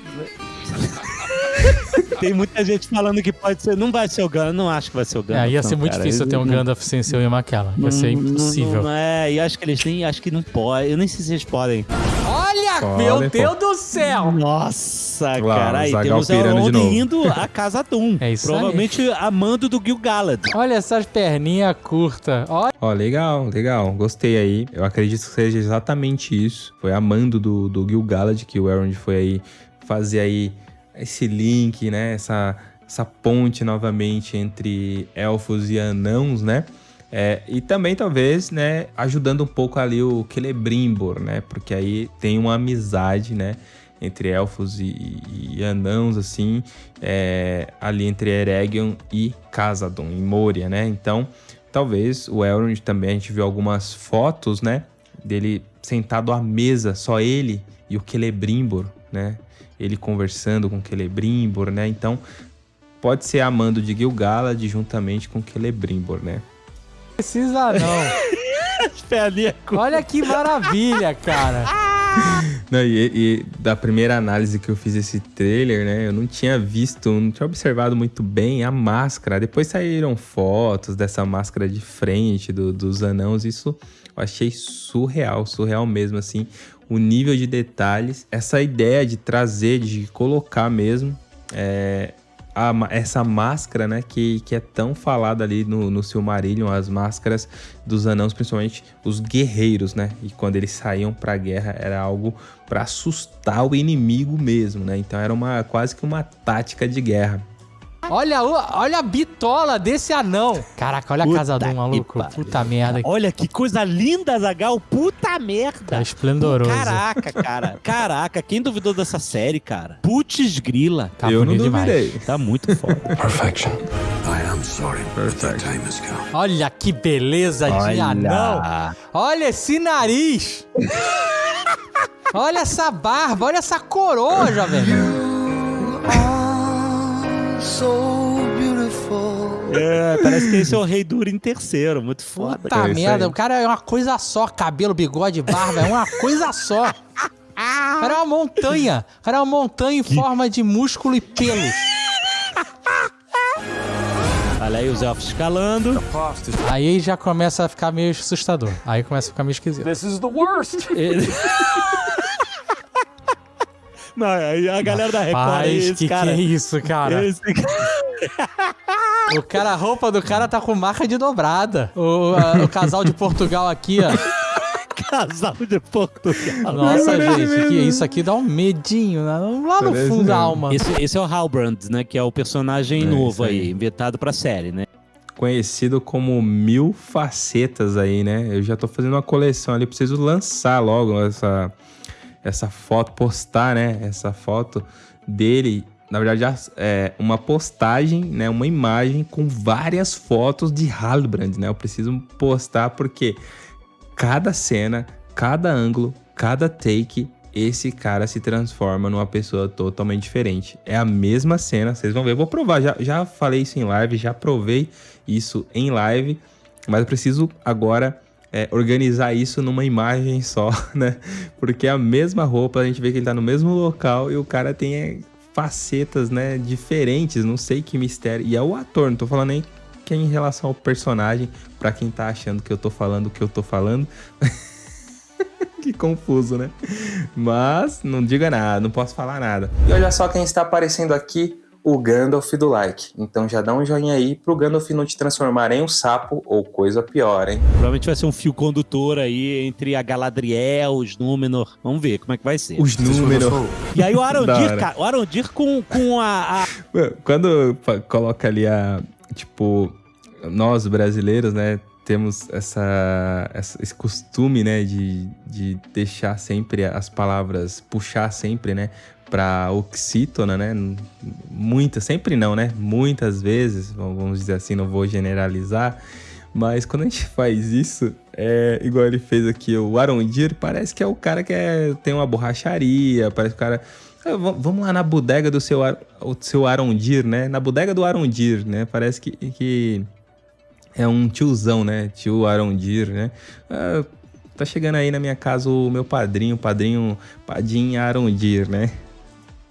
Tem muita gente falando que pode ser. Não vai ser o Gandalf, não acho que vai ser o Gandalf. É, ia ser não, muito cara. difícil ter um Gandalf sem ser o Ian McKellen. Ia ser impossível. Não, é, e acho que eles nem. Acho que não pode. Eu nem sei se eles podem. Olha, Pode, meu Deus do céu! Nossa, cara. Aí temos Elrond indo a Casa Doom. É isso Provavelmente aí. amando do Gil Galad. Olha essas perninhas curtas. Olha. Ó, legal, legal. Gostei aí. Eu acredito que seja exatamente isso. Foi amando do, do Gil Galad que o Elrond foi aí fazer aí esse link, né? Essa, essa ponte novamente entre elfos e anãos, né? É, e também talvez, né, ajudando um pouco ali o Celebrimbor, né? Porque aí tem uma amizade, né? Entre elfos e, e anãos, assim, é, ali entre Eregion e Casadon, em Moria, né? Então, talvez o Elrond também, a gente viu algumas fotos, né? Dele sentado à mesa, só ele e o Celebrimbor, né? Ele conversando com Celebrimbor, né? Então, pode ser amando de Gil-galad juntamente com Celebrimbor, né? Precisa não. Olha que maravilha, cara. Não, e, e, da primeira análise que eu fiz esse trailer, né? Eu não tinha visto, não tinha observado muito bem a máscara. Depois saíram fotos dessa máscara de frente do, dos anãos. Isso eu achei surreal, surreal mesmo, assim o nível de detalhes, essa ideia de trazer, de colocar mesmo é, a, essa máscara, né, que, que é tão falada ali no, no Silmarillion, as máscaras dos anãos, principalmente os guerreiros, né? E quando eles saíam pra guerra era algo para assustar o inimigo mesmo, né? Então era uma quase que uma tática de guerra. Olha, olha a bitola desse anão. Caraca, olha Puta a casa do maluco. Puta merda. Olha que coisa linda, Zagal. Puta merda. Tá esplendoroso. Caraca, cara. Caraca, quem duvidou dessa série, cara? Putz grila. Tá Eu não duvidei. Demais. Tá muito foda. Perfection. I am sorry. Perfect. time has come. Olha que beleza olha. de anão. Olha esse nariz. olha essa barba. Olha essa coroa, jovem. É, parece que esse é o Rei Durin terceiro, muito foda. Puta é merda, o cara é uma coisa só, cabelo, bigode, barba, é uma coisa só. O cara é uma montanha. O cara é uma montanha em que... forma de músculo e pelos. Olha aí os elfos escalando. Aí já começa a ficar meio assustador. Aí começa a ficar meio esquisito. This is the worst. Não, aí a galera da Record é que cara. que é isso, cara? Esse... o cara, a roupa do cara tá com marca de dobrada. O, a, o casal de Portugal aqui, ó. casal de Portugal. Nossa, gente, que isso aqui dá um medinho né? lá no Parece fundo da alma. Esse, esse, é o Halbrand, né? Que é o personagem é, novo aí. aí, inventado pra série, né? Conhecido como Mil Facetas aí, né? Eu já tô fazendo uma coleção ali, preciso lançar logo essa essa foto, postar, né? Essa foto dele. Na verdade, é uma postagem, né? Uma imagem com várias fotos de Halbrand, né? Eu preciso postar porque cada cena, cada ângulo, cada take, esse cara se transforma numa pessoa totalmente diferente. É a mesma cena, vocês vão ver. Eu vou provar, já, já falei isso em live, já provei isso em live, mas eu preciso agora é, organizar isso numa imagem só, né? Porque a mesma roupa, a gente vê que ele tá no mesmo local e o cara tem é, facetas, né, diferentes, não sei que mistério. E é o ator, não tô falando nem que é em relação ao personagem, para quem tá achando que eu tô falando o que eu tô falando. que confuso, né? Mas não diga nada, não posso falar nada. E olha só quem está aparecendo aqui, o Gandalf do like. Então já dá um joinha aí pro Gandalf não te transformar em um sapo ou coisa pior, hein? Provavelmente vai ser um fio condutor aí entre a Galadriel, os Númenor. Vamos ver como é que vai ser. Os Númenor. E aí o Arondir, cara, o Arondir com, com a, a... Quando coloca ali a... Tipo, nós brasileiros, né? temos essa, essa, esse costume, né, de, de deixar sempre as palavras, puxar sempre, né, para oxítona, né? Muitas, sempre não, né? Muitas vezes, vamos dizer assim, não vou generalizar, mas quando a gente faz isso, é igual ele fez aqui, o Arondir, parece que é o cara que é, tem uma borracharia, parece que o cara. Ah, vamos lá na bodega do seu, o seu Arondir, né? Na bodega do Arondir, né? Parece que, que é um tiozão, né? Tio Arondir, né? Ah, tá chegando aí na minha casa o meu padrinho, padrinho Padim Arondir, né?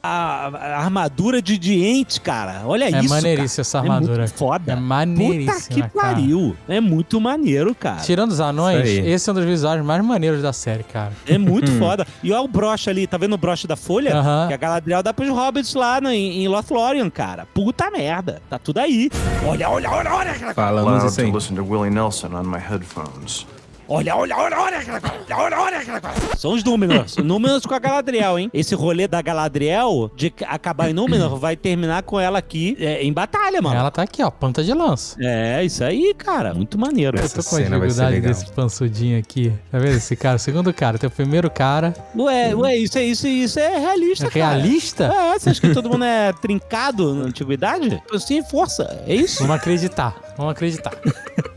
A, a armadura de diente, cara. Olha é isso. É maneiríssima essa armadura. É foda. É maneiríssima. Puta que pariu. É muito maneiro, cara. Tirando os anões, esse é um dos visuais mais maneiros da série, cara. É muito hum. foda. E olha o broche ali, tá vendo o broche da folha? Uh -huh. Que a Galadriel dá pros hobbits lá no, em, em Lothlórien, cara. Puta merda. Tá tudo aí. Olha, olha, olha, olha. Falamos assim. listen to Willie Nelson on my headphones. Olha, olha, olha, olha aquela coisa. Olha, olha aquela coisa. São os Númenor. Númenor com a Galadriel, hein? Esse rolê da Galadriel, de acabar em Númenor, vai terminar com ela aqui é, em batalha, mano. Ela tá aqui, ó, ponta de lança. É, isso aí, cara. Muito maneiro. Essa Eu tô com a dificuldade desse pansudinho aqui. Tá vendo esse cara? O segundo cara. Tem o primeiro cara. Ué, ué, isso é, isso, isso é realista, é cara. Realista? É, você acha que todo mundo é trincado na antiguidade? Sim, força. É isso? Vamos acreditar. Vamos acreditar.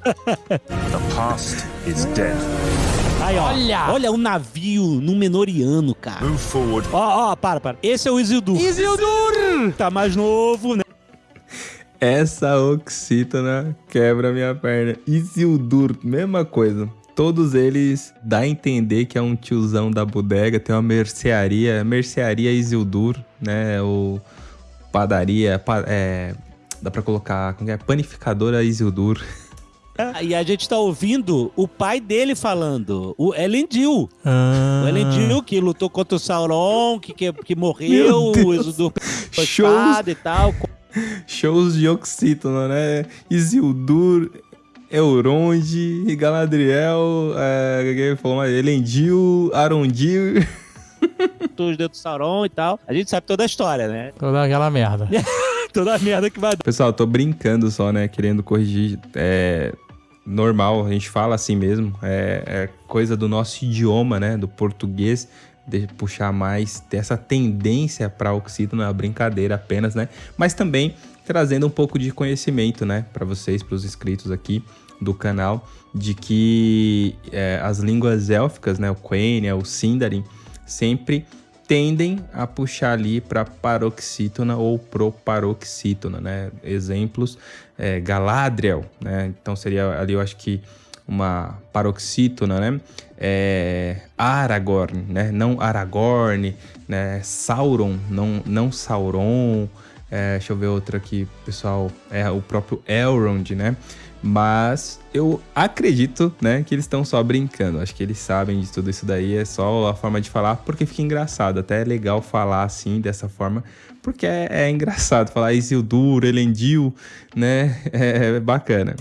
The past is dead. Aí, ó. Olha! Olha o navio Númenoriano, cara. Move forward. Ó, ó, para, para. Esse é o Isildur. Isildur! Tá mais novo, né? Essa oxítona quebra minha perna. Isildur, mesma coisa. Todos eles dá a entender que é um tiozão da bodega, tem uma mercearia, mercearia Isildur, né? O padaria, é, dá pra colocar, como é? Panificadora Isildur. E a gente tá ouvindo o pai dele falando, o Elendil. Ah. O Elendil que lutou contra o Sauron, que, que, que morreu, o Exudur Shows, e tal. Shows de oxítono, né? Isildur, Elrond, Galadriel, é, falou, Elendil, Arondil. Os dedos do Sauron e tal. A gente sabe toda a história, né? Toda aquela merda. toda a merda que vai. Pessoal, tô brincando só, né? Querendo corrigir. É normal, a gente fala assim mesmo. É, é coisa do nosso idioma, né? Do português de puxar mais, ter essa tendência para oxítono, é uma brincadeira apenas, né? Mas também trazendo um pouco de conhecimento, né, para vocês, para os inscritos aqui do canal, de que é, as línguas élficas, né, o Quenya, o Sindarin, sempre tendem a puxar ali para paroxítona ou proparoxítona, né? Exemplos, é, Galadriel, né? Então seria ali, eu acho que uma paroxítona, né? É, Aragorn, né? Não Aragorn, né? Sauron, não, não Sauron. É, deixa eu ver outra aqui, pessoal. É o próprio Elrond, né? Mas eu acredito, né, que eles estão só brincando. Acho que eles sabem de tudo isso daí. É só a forma de falar, porque fica engraçado. Até é legal falar assim, dessa forma, porque é, é engraçado falar Isildur, Elendil, né? É, é bacana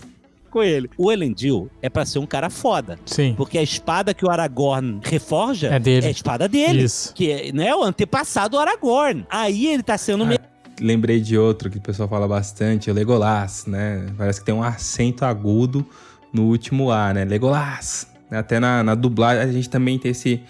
com ele. O Elendil é para ser um cara foda. Sim. Porque a espada que o Aragorn reforja é, dele. é a espada dele. Isso. Que é, né, o antepassado do Aragorn. Aí ele tá sendo... Ah, lembrei de outro que o pessoal fala bastante, o Legolas, né? Parece que tem um acento agudo no último A, né? Legolas. Até na, na dublagem, a gente também tem esse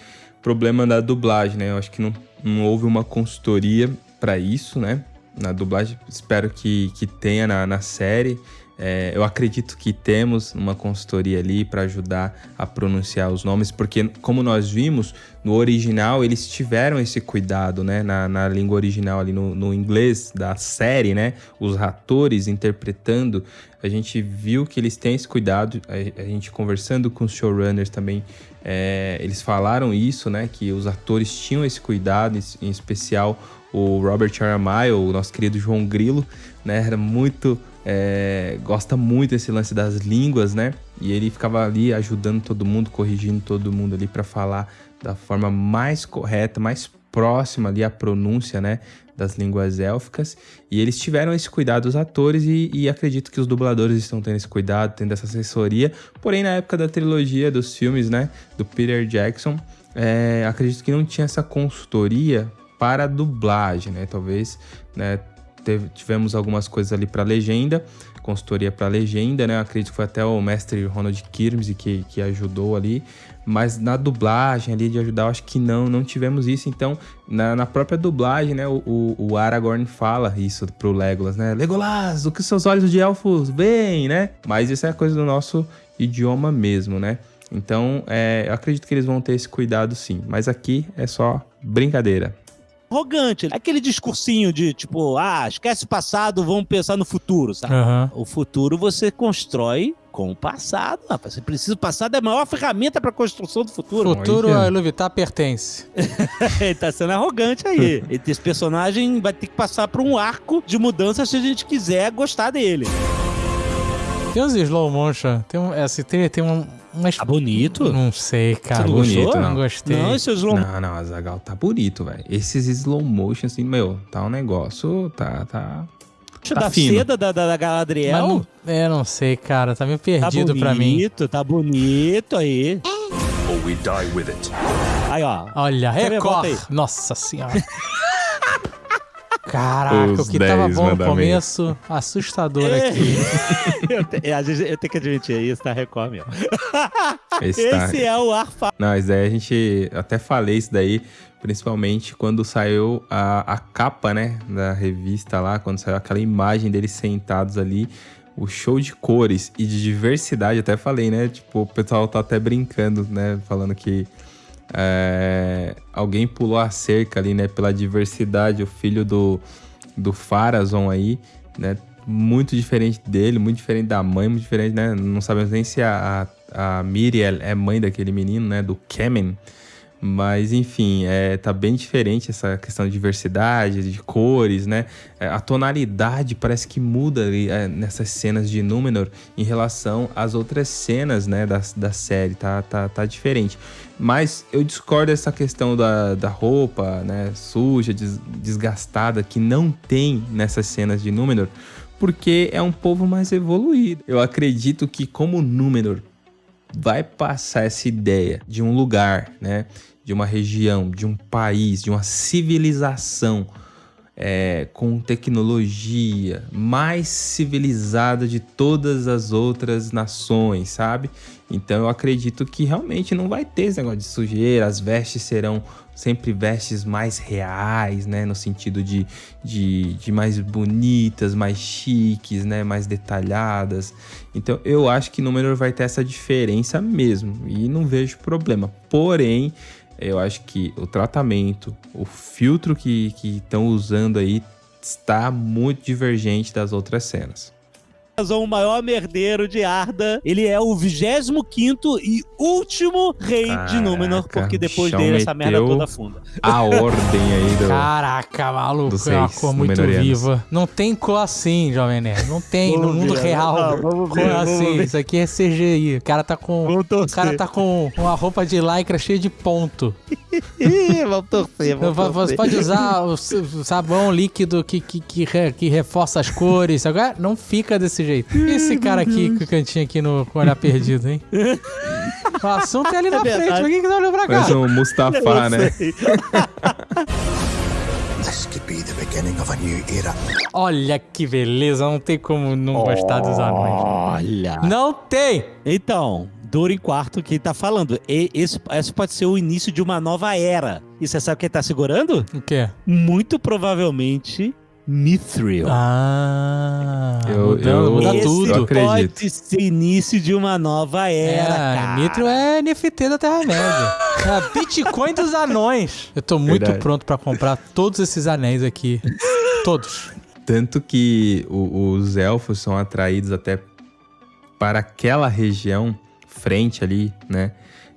problema da dublagem, né? Eu acho que não, não houve uma consultoria para isso, né? Na dublagem, espero que, que tenha na, na série. É, eu acredito que temos uma consultoria ali para ajudar a pronunciar os nomes, porque, como nós vimos, no original eles tiveram esse cuidado, né? Na, na língua original, ali no, no, inglês da série, né? Os atores interpretando, a gente viu que eles têm esse cuidado. A, a gente conversando com os showrunners também, é, eles falaram isso, né? Que os atores tinham esse cuidado, em, especial o Robert Aramayo, o nosso querido João Grilo, né? Era muito é, gosta muito desse lance das línguas, né? E ele ficava ali ajudando todo mundo, corrigindo todo mundo ali para falar da forma mais correta, mais próxima ali à pronúncia, né? Das línguas élficas. E eles tiveram esse cuidado, os atores, e, e acredito que os dubladores estão tendo esse cuidado, tendo essa assessoria. Porém, na época da trilogia dos filmes, né? Do Peter Jackson, é, acredito que não tinha essa consultoria para dublagem, né? Talvez, né? Teve, tivemos algumas coisas ali para legenda, consultoria para legenda, né? Acredito que foi até o mestre Ronald Kirmes que, que ajudou ali. Mas na dublagem ali de ajudar, eu acho que não, não tivemos isso. Então, na, na própria dublagem, né? O, o, Aragorn fala isso pro Legolas, né? Legolas, o que seus olhos de elfos veem, né? Mas isso é coisa do nosso idioma mesmo, né? Então, é, eu acredito que eles vão ter esse cuidado sim. Mas aqui é só brincadeira arrogante. Aquele discursinho de tipo, ah, esquece o passado, vamos pensar no futuro, sabe? Uhum. O futuro você constrói com o passado, rapaz. Você precisa. O passado é a maior ferramenta para construção do futuro. Futuro a Iluvitar pertence. Ele tá sendo arrogante aí. Esse personagem vai ter que passar por um arco de mudança se a gente quiser gostar dele. Tem uns slow motion, tem, um, assim, tem, tem um, mas tá bonito? Não sei, cara. Tá bonito, não. não gostei. Não, esse slow Não, não, Azagal tá bonito, velho. Esses slow motion, assim, meu, tá um negócio, tá, tá... Tá da fino. seda da, da, da Galadriel? Não, é, não sei, cara. Tá meio perdido tá pra mim. Bonito, tá bonito aí. Or we die with it. Aí, ó. Olha, Record. Nossa senhora. Caraca, Os o que tava bom no começo, assustador é. aqui. eu, te, eu, eu, tenho que admitir, isso tá Record mesmo. Esse, Esse tá... é o Arfa. Não, isso daí a gente até falei isso daí, principalmente quando saiu a, a capa, né, da revista lá, quando saiu aquela imagem deles sentados ali, o show de cores e de diversidade, até falei, né, tipo, o pessoal tá até brincando, né, falando que é, alguém pulou a cerca ali, né? Pela diversidade, o filho do, do Farazon aí, né? Muito diferente dele, muito diferente da mãe, muito diferente, né? Não sabemos nem se a, a, a Miriel é mãe daquele menino, né? Do Kemen. Mas, enfim, é, tá bem diferente essa questão de diversidade, de cores, né? É, a tonalidade parece que muda ali, é, nessas cenas de Númenor em relação às outras cenas, né, da, da série. Tá, tá, tá diferente. Mas eu discordo dessa questão da, da roupa, né, suja, des, desgastada, que não tem nessas cenas de Númenor, porque é um povo mais evoluído. Eu acredito que como Númenor vai passar essa ideia de um lugar, né, de uma região, de um país, de uma civilização é, com tecnologia mais civilizada de todas as outras nações, sabe? Então eu acredito que realmente não vai ter esse negócio de sujeira, as vestes serão sempre vestes mais reais, né? No sentido de, de, de mais bonitas, mais chiques, né? Mais detalhadas. Então eu acho que Númenor vai ter essa diferença mesmo e não vejo problema. Porém, eu acho que o tratamento, o filtro que estão usando aí está muito divergente das outras cenas o maior merdeiro de Arda. Ele é o 25 e último rei Caraca, de Númenor, porque depois dele essa merda toda funda. A ordem aí do. Caraca, maluco, é uma cor muito viva. Não tem cor assim, Jovem Nerd. Não tem vamos no mundo ver, real. Não, cor ver, assim. Isso aqui é CGI. O cara tá com. O cara tá com uma roupa de lycra cheia de ponto. vamos torcer, vamos Você torcer. pode usar o sabão líquido que, que, que, que reforça as cores. Agora não fica desse jeito jeito. E esse cara aqui com o cantinho aqui no com o olhar perdido, hein? O assunto é ali na é frente, mas quem que tá olhando pra cá? Parece um Mustafa, né? Olha que beleza, não tem como não gostar dos anões. Olha. Não tem! Então, Durin Quarto que tá falando. E esse, esse pode ser o início de uma nova era. E você sabe quem tá segurando? O quê? Muito provavelmente Mithril. Ah, muda, eu, muda esse tudo. Eu acredito. pode ser início de uma nova era, é, cara. Mithril é NFT da Terra-média. é Bitcoin dos anões. Eu tô muito Verdade. pronto para comprar todos esses anéis aqui. todos. Tanto que o, os elfos são atraídos até para aquela região, frente ali, né?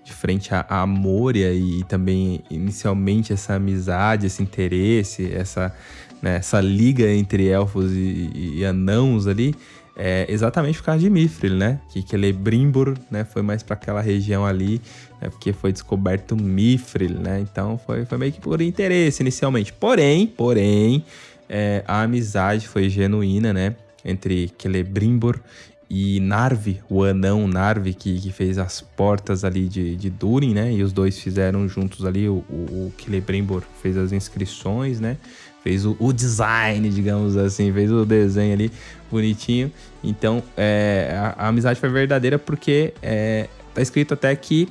De frente a, a Moria e também inicialmente essa amizade, esse interesse, essa né, essa liga entre elfos e, e anãos ali, é exatamente por causa de Mithril, né? Que Celebrimbor, né, foi mais para aquela região ali, né, porque foi descoberto Mithril, né? Então foi, foi meio que por interesse inicialmente. Porém, porém, é, a amizade foi genuína, né? Entre Celebrimbor e Narvi, o anão Narvi, que, que fez as portas ali de, de Durin, né? E os dois fizeram juntos ali, o, o, o Celebrimbor fez as inscrições, né? Fez o, o, design, digamos assim, fez o desenho ali bonitinho. Então, é, a, a, amizade foi verdadeira porque é, tá escrito até que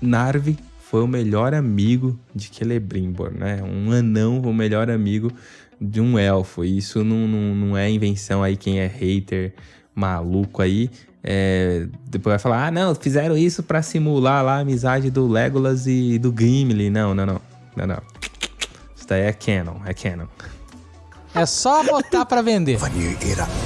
Narvi foi o melhor amigo de Celebrimbor, né? Um anão, o melhor amigo de um elfo. E isso não, não, não é invenção aí, quem é hater maluco aí. É, depois vai falar, ah, não, fizeram isso para simular lá a amizade do Legolas e do Gimli. Não, não, não. Não, não. Isso daí é canon, é canon. É só botar para vender.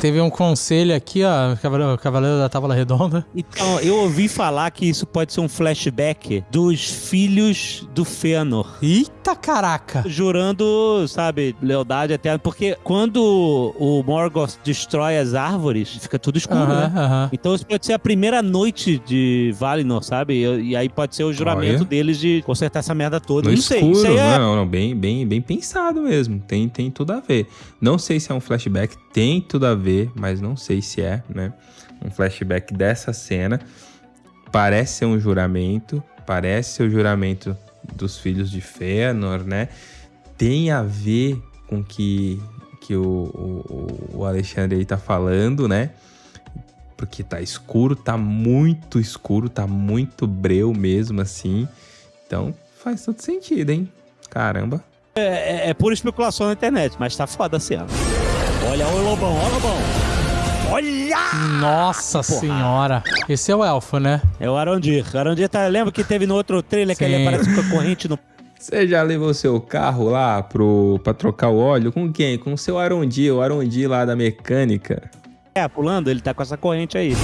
Teve um conselho aqui, ó, Cavaleiro, Cavaleiro da Tábua Redonda. Então, eu ouvi falar que isso pode ser um flashback dos filhos do Fëanor. Eita caraca! Jurando, sabe, lealdade eterna. Porque quando o Morgoth destrói as árvores, fica tudo escuro, uh -huh, né? Uh -huh. Então isso pode ser a primeira noite de Valinor, sabe? E, e aí pode ser o juramento Olha. deles de consertar essa merda toda. No não escuro, sei. É... Não, não, bem, bem, bem pensado mesmo. Tem, tem tudo a ver. Não sei se é um flashback, tem tudo a ver, mas não sei se é, né? Um flashback dessa cena. Parece ser um juramento, parece ser o juramento dos filhos de Fëanor, né? Tem a ver com que que o, o, o Alexandre aí tá falando, né? Porque tá escuro, tá muito escuro, tá muito breu mesmo assim. Então faz todo sentido, hein? Caramba. É, é, é pura especulação na internet, mas tá foda a cena. Olha o Lobão, olha o Lobão. Olha! Nossa Porra. senhora. Esse é o elfo, né? É o Arondir. O Arondir, tá, lembra que teve no outro trailer Sim. que ele aparece com a corrente no... Você já levou seu carro lá pro, pra trocar o óleo? Com quem? Com o seu Arondir, o Arondir lá da mecânica. É, pulando, ele tá com essa corrente aí.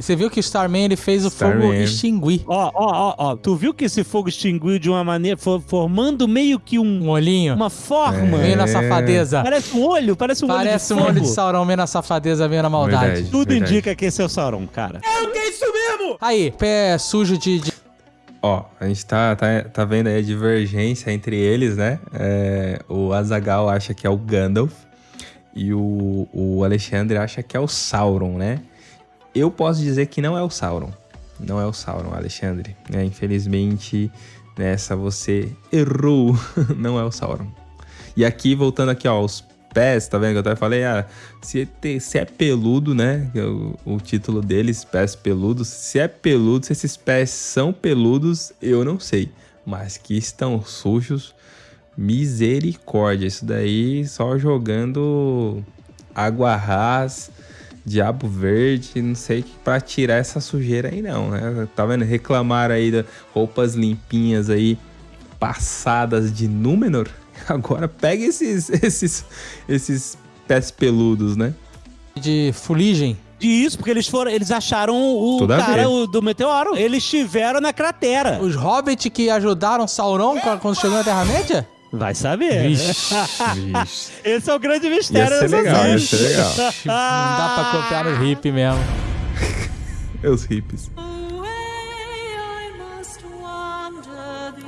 E você viu que o Starman ele fez o Starman. fogo extinguir. Ó, ó, ó, ó. Tu viu que esse fogo extinguiu de uma maneira, formando meio que um, um olhinho? Uma forma. É. Meio na safadeza. Parece um olho, parece um parece olho de Parece um olho de Sauron, meio na safadeza, meio na maldade. Verdade, Tudo verdade. indica que esse é o Sauron, cara. É o que é isso mesmo? Aí, pé sujo de, de Ó, a gente tá, tá, tá vendo aí a divergência entre eles, né? É, o Azagal acha que é o Gandalf e o, o Alexandre acha que é o Sauron, né? Eu posso dizer que não é o Sauron. Não é o Sauron, Alexandre. É, infelizmente, nessa você errou. não é o Sauron. E aqui, voltando aqui, ó, os pés, tá vendo que eu até falei? Ah, se, é, se é peludo, né? É o, o, título deles, pés peludos. Se é peludo, se esses pés são peludos, eu não sei. Mas que estão sujos, misericórdia. Isso daí só jogando água ras, diabo verde, não sei para tirar essa sujeira aí não, né? Tá vendo? Reclamar aí de roupas limpinhas aí, passadas de Númenor Agora pega esses, esses, esses pés peludos, né? De fuligem. Isso, porque eles foram, eles acharam o Tudo cara o, do meteoro. Eles estiveram na cratera. Os hobbits que ajudaram Sauron quando chegou na Terra-média? Vai saber. Vixe, vixe. Esse é o grande mistério ser legal, ia ser legal. Não dá pra copiar no hip mesmo. Os hips.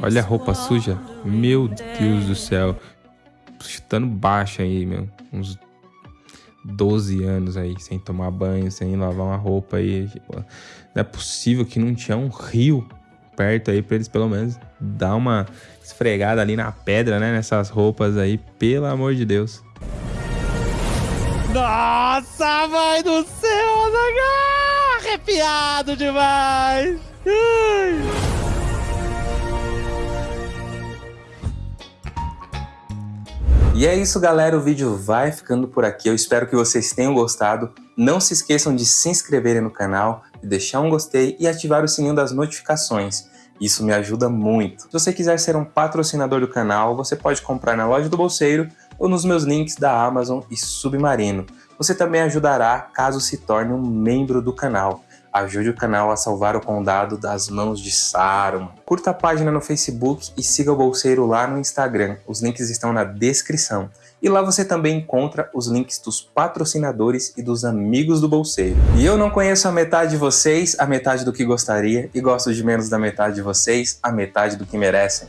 Olha a roupa suja. Meu Deus do céu. Chutando baixo aí, meu. Uns 12 anos aí, sem tomar banho, sem lavar uma roupa aí. Tipo, não é possível que não tinha um rio perto aí pra eles pelo menos dar uma esfregada ali na pedra, né? Nessas roupas aí, pelo amor de Deus. Nossa, mãe do céu, arrepiado demais. Ai. E é isso, galera. O vídeo vai ficando por aqui. Eu espero que vocês tenham gostado. Não se esqueçam de se inscreverem no canal, de deixar um gostei e ativar o sininho das notificações. Isso me ajuda muito. Se você quiser ser um patrocinador do canal, você pode comprar na loja do Bolseiro ou nos meus links da Amazon e Submarino. Você também ajudará caso se torne um membro do canal. Ajude o canal a salvar o condado das mãos de Saruman. Curta a página no Facebook e siga o Bolseiro lá no Instagram. Os links estão na descrição. E lá você também encontra os links dos patrocinadores e dos amigos do Bolseiro. E eu não conheço a metade de vocês, a metade do que gostaria, e gosto de menos da metade de vocês, a metade do que merecem.